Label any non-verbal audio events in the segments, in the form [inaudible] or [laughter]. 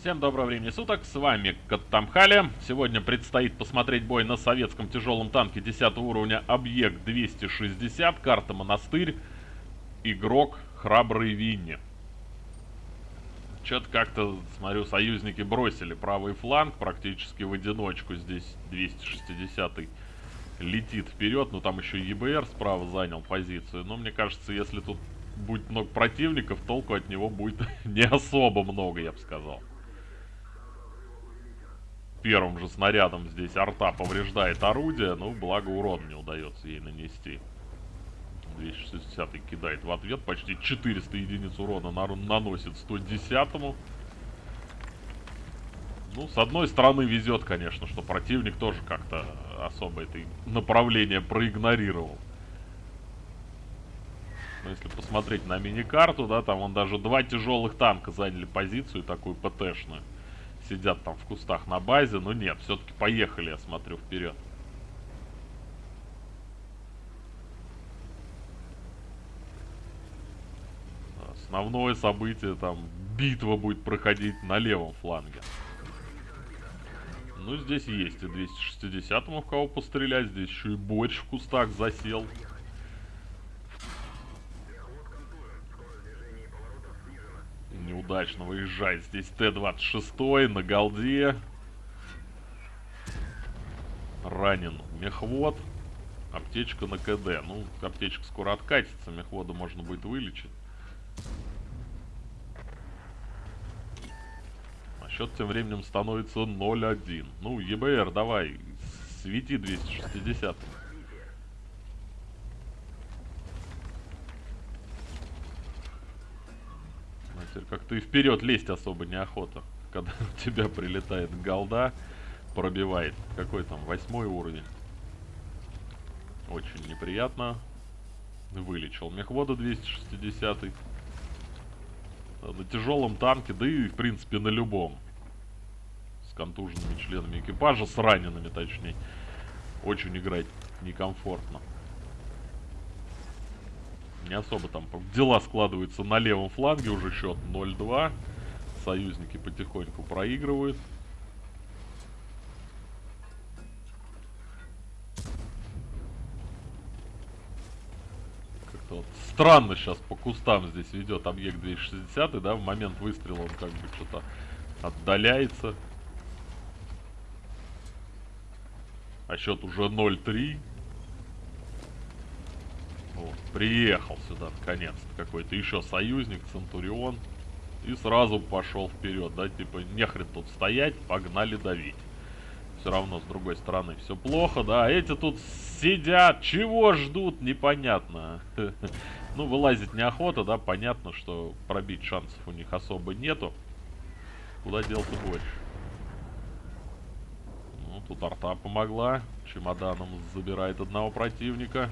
Всем доброго времени суток, с вами Каттамхали. Сегодня предстоит посмотреть бой на советском тяжелом танке 10 уровня Объект 260, карта Монастырь, игрок Храбрый Винни. Что-то как-то, смотрю, союзники бросили правый фланг практически в одиночку. Здесь 260 летит вперед, но там еще ЕБР справа занял позицию. Но мне кажется, если тут будет много противников, толку от него будет [laughs] не особо много, я бы сказал первым же снарядом здесь арта повреждает орудие, ну, благо урон не удается ей нанести. 260 кидает в ответ, почти 400 единиц урона на наносит 110-му. Ну, с одной стороны везет, конечно, что противник тоже как-то особо это направление проигнорировал. Но если посмотреть на мини-карту, да, там он даже два тяжелых танка заняли позицию, такую ПТшную сидят там в кустах на базе. Но нет, все-таки поехали, я смотрю, вперед. Основное событие, там, битва будет проходить на левом фланге. Ну, здесь есть и 260-му в кого пострелять. Здесь еще и борщ в кустах засел. Неудачно выезжает. Здесь Т-26 на голде. Ранен мехвод. Аптечка на КД. Ну, аптечка скоро откатится, мехвода можно будет вылечить. А счет тем временем становится 0-1. Ну, ЕБР, давай, свети 260. Теперь как-то и вперед лезть особо неохота. Когда [laughs] у тебя прилетает голда, пробивает. Какой там, восьмой уровень. Очень неприятно. Вылечил мехвода 260 -й. На тяжелом танке, да и в принципе на любом. С контуженными членами экипажа, с ранеными точнее. Очень играть некомфортно не особо там дела складываются на левом фланге, уже счет 0-2. Союзники потихоньку проигрывают. Как-то вот странно сейчас по кустам здесь ведет объект 260, да, в момент выстрела он как бы что-то отдаляется. А счет уже 0-3. Вот, приехал сюда наконец-то какой-то еще союзник, Центурион. И сразу пошел вперед, да, типа, нехрен тут стоять, погнали давить. Все равно, с другой стороны, все плохо, да. Эти тут сидят, чего ждут, непонятно. [laughs] Ну, вылазить неохота, да, понятно, что пробить шансов у них особо нету. Куда делся больше? Ну, тут арта помогла. Чемоданом забирает одного противника.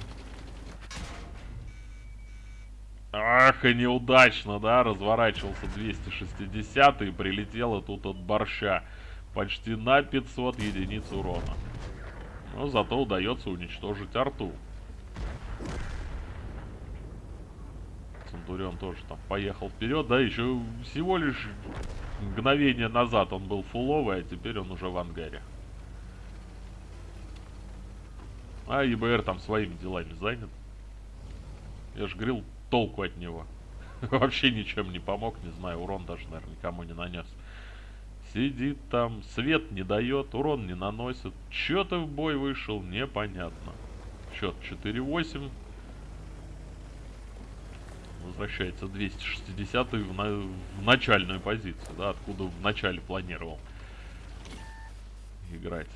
Ах, и неудачно, да, разворачивался 260 и прилетело тут от борща. Почти на 500 единиц урона. Но зато удается уничтожить арту. Центурион тоже там поехал вперед, да, еще всего лишь мгновение назад он был фуловый, а теперь он уже в ангаре. А ЕБР там своими делами занят. Я же говорил, толку от него. [laughs] Вообще ничем не помог, не знаю, урон даже, наверное, никому не нанес. Сидит там, свет не дает, урон не наносит. Чё ты в бой вышел, непонятно. Счет 4-8. Возвращается 260 в, на, в начальную позицию, да, откуда в начале планировал играть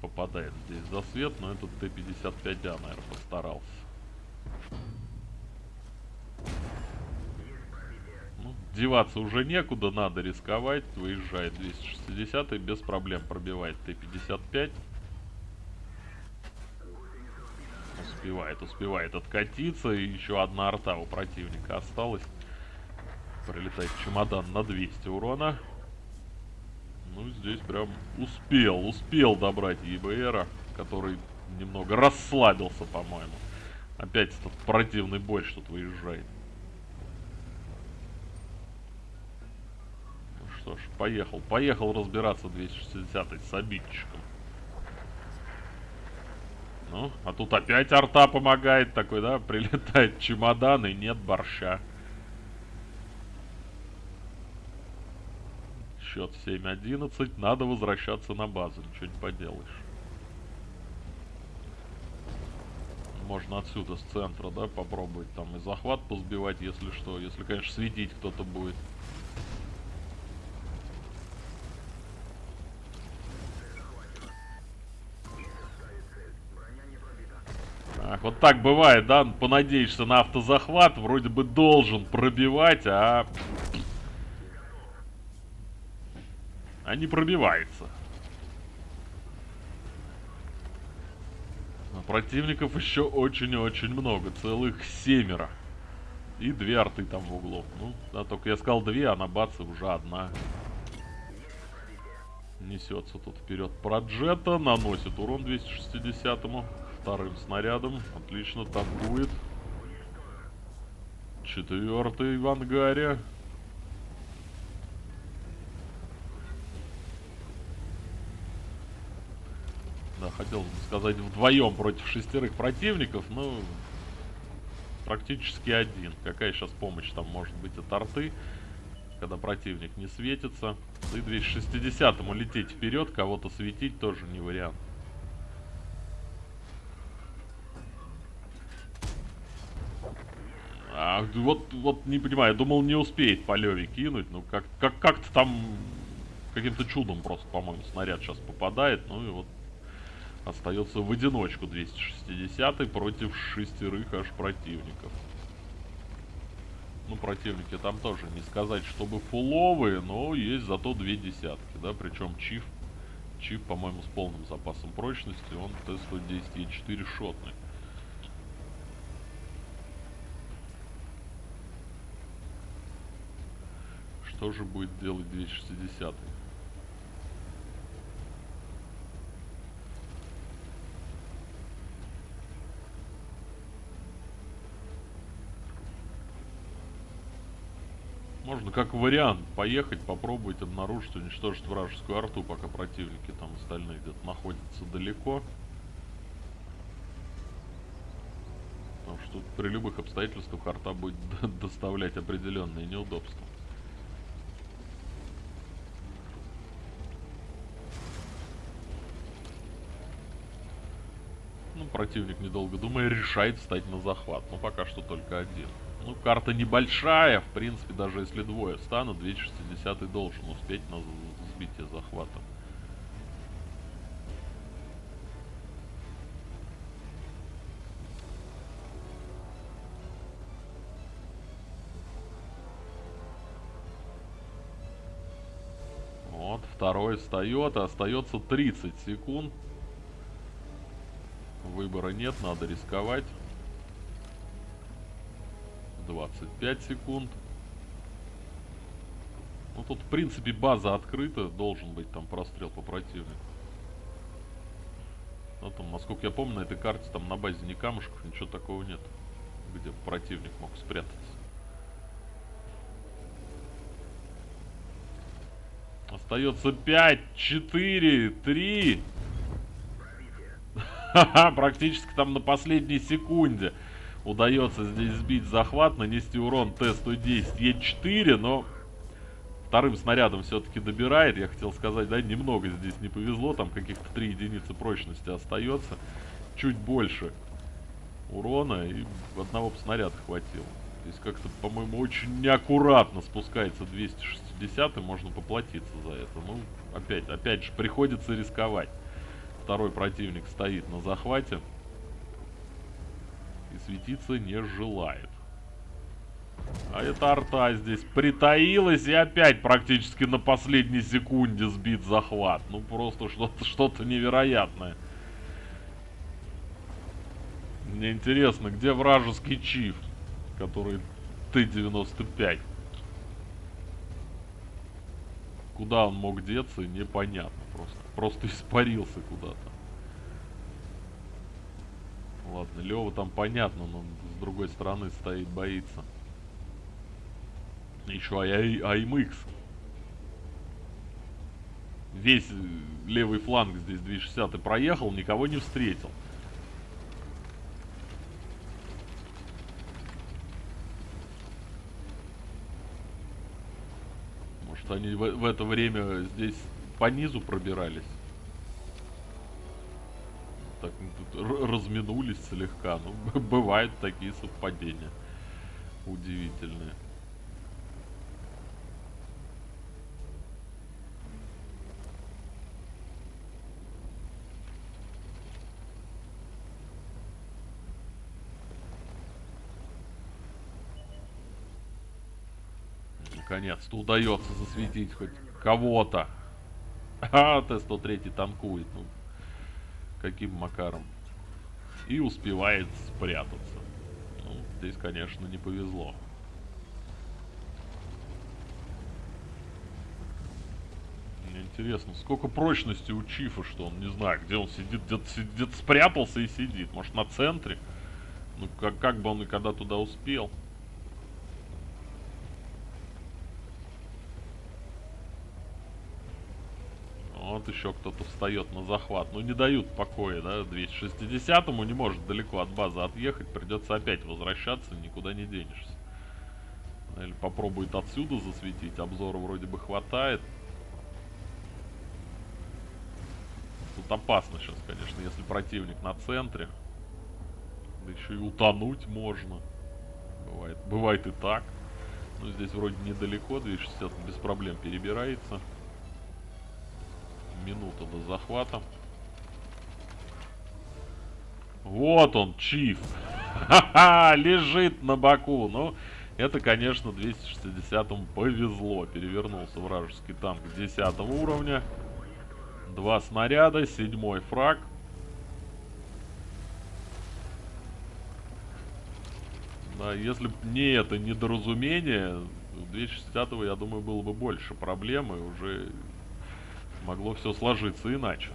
попадает здесь за свет, но этот Т-55А, наверное, постарался. Ну, деваться уже некуда, надо рисковать. Выезжает 260 и без проблем пробивает Т-55. Успевает, успевает откатиться. И еще одна арта у противника осталась. Прилетает чемодан на 200 урона. Ну, здесь прям успел, успел добрать ЕБРа, который немного расслабился, по-моему. Опять этот противный борщ тут выезжает. поехал. Поехал разбираться 260 с обидчиком. Ну, а тут опять арта помогает такой, да? Прилетает чемодан и нет борща. Счет 7-11. Надо возвращаться на базу. Ничего не поделаешь. Можно отсюда, с центра, да, попробовать там и захват позбивать, если что. Если, конечно, светить кто-то будет. Так, вот так бывает, да, понадеешься на автозахват, вроде бы должен пробивать, а... А не пробивается. А противников еще очень-очень много, целых семеро. И две арты там в углу. Ну, да, только я сказал две, а на баце уже одна. Несется тут вперед Проджета, наносит урон 260-му вторым снарядом. Отлично, танкует. Четвертый в ангаре. Да, хотел сказать вдвоем против шестерых противников, но практически один. Какая сейчас помощь там может быть от арты, когда противник не светится. Да и 260-му лететь вперед, кого-то светить тоже не вариант. А, вот, вот не понимаю, думал не успеет по Леве кинуть. Ну, как, как, как-то там каким-то чудом просто, по-моему, снаряд сейчас попадает. Ну и вот остается в одиночку 260 против шестерых аж противников. Ну, противники там тоже не сказать, чтобы фуловые, но есть зато две десятки, да, причем Чиф, Чиф, по-моему, с полным запасом прочности, он Т-110 Е4 шотный. Что же будет делать 260 -й? Можно как вариант поехать, попробовать обнаружить, уничтожить вражескую арту, пока противники там остальные где-то находятся далеко. Потому что при любых обстоятельствах арта будет [laughs] доставлять определенные неудобства. Ну, противник, недолго думая, решает встать на захват. Но пока что только один. Ну, карта небольшая, в принципе, даже если двое встанут, 260 должен успеть на сбитие захвата. Вот, второй встает, а остается 30 секунд. Выбора нет, надо рисковать. 25 секунд. Ну тут, в принципе, база открыта. Должен быть там прострел по противнику. Ну там, насколько я помню, на этой карте там на базе ни камушков, ничего такого нет. Где противник мог спрятаться. Остается 5, 4, 3. Практически там на последней секунде удается здесь сбить захват, нанести урон Т-110 Е4, но вторым снарядом все-таки добирает. Я хотел сказать, да, немного здесь не повезло, там каких-то 3 единицы прочности остается. Чуть больше урона и одного снаряда хватило. То есть как-то, по-моему, очень неаккуратно спускается 260 и можно поплатиться за это. Ну, опять, опять же, приходится рисковать второй противник стоит на захвате светиться не желает. А эта арта здесь притаилась и опять практически на последней секунде сбит захват. Ну просто что-то что, -то, невероятное. Мне интересно, где вражеский чиф, который Т-95? Куда он мог деться, непонятно просто. Просто испарился куда-то. Ладно, Лева там понятно, но с другой стороны стоит, боится. Еще АМХ. весь э, левый фланг здесь 260 и проехал, никого не встретил. Может они в, в это время здесь по низу пробирались? Так, ну, разминулись слегка. Ну, [laughs] бывают такие совпадения. Удивительные. Наконец-то удается засветить хоть кого-то. [laughs] А, Т-103 танкует. Ну, каким макаром. И успевает спрятаться. Ну, здесь, конечно, не повезло. Мне интересно, сколько прочности у Чифа, что он, не знаю, где он сидит, где-то где спрятался и сидит. Может, на центре? Ну, как, как бы он и когда туда успел. Вот еще кто-то встает на захват. Ну, не дают покоя, да, 260-му не может далеко от базы отъехать. Придется опять возвращаться, никуда не денешься. Или попробует отсюда засветить. Обзора вроде бы хватает. Тут опасно сейчас, конечно, если противник на центре. Да еще и утонуть можно. Бывает, бывает и так. Но здесь вроде недалеко, 260 без проблем перебирается минута до захвата. Вот он, Чиф. Ха-ха, лежит на боку. Ну, это, конечно, 260-му повезло. Перевернулся вражеский танк 10 уровня. Два снаряда, седьмой фраг. Да, если бы не это недоразумение, 260-го, я думаю, было бы больше проблем, и уже могло все сложиться иначе.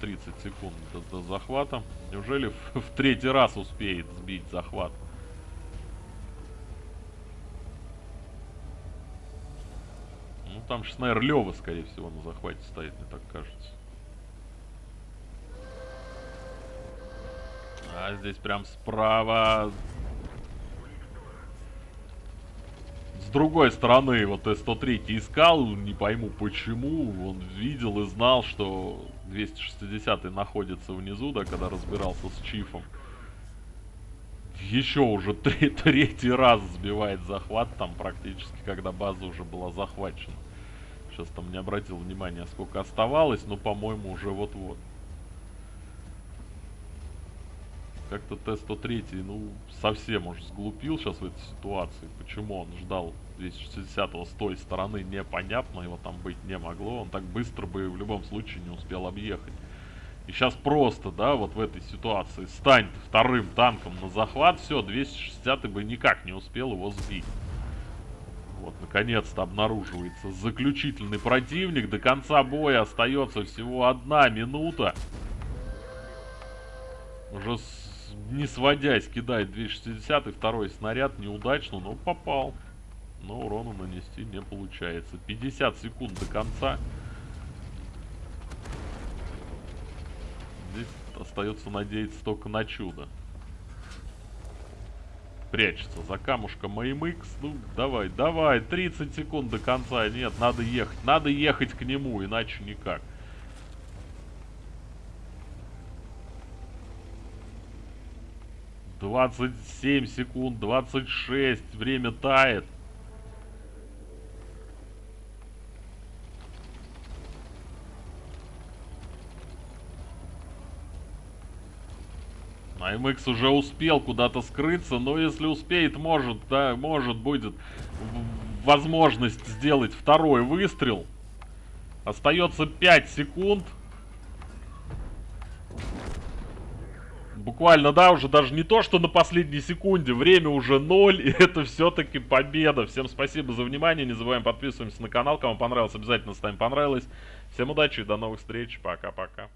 30 секунд до, до захвата. Неужели в, [laughs] в третий раз успеет сбить захват? Ну, там же снайр Лева, скорее всего, на захвате стоит, мне так кажется. А здесь прям справа другой стороны, вот С-103 искал, не пойму почему, он видел и знал, что 260 находится внизу, да, когда разбирался с Чифом. Еще уже [laughs] третий раз сбивает захват, там практически, когда база уже была захвачена. Сейчас там не обратил внимания, сколько оставалось, но, по-моему, уже вот-вот. Как-то Т-103, ну, совсем уж сглупил сейчас в этой ситуации. Почему он ждал 260-го с той стороны, непонятно, его там быть не могло. Он так быстро бы в любом случае не успел объехать. И сейчас просто, да, вот в этой ситуации стань вторым танком на захват, все, 260 бы никак не успел его сбить. Вот, наконец-то обнаруживается заключительный противник. До конца боя остается всего одна минута. Уже не сводясь, кидает 260 и второй снаряд неудачно, но попал. Но урона нанести не получается. 50 секунд до конца. Здесь остается надеяться только на чудо. Прячется за камушком AMX. Ну, давай, давай, 30 секунд до конца. Нет, надо ехать. Надо ехать к нему, иначе никак. 27 секунд, 26. Время тает. АМХ уже успел куда-то скрыться, но если успеет, может, да, может будет возможность сделать второй выстрел. Остается 5 секунд. Буквально, да, уже даже не то, что на последней секунде. Время уже ноль, и [laughs] это все-таки победа. Всем спасибо за внимание. Не забываем подписываемся на канал. Кому понравилось, обязательно ставим понравилось. Всем удачи и до новых встреч. Пока-пока.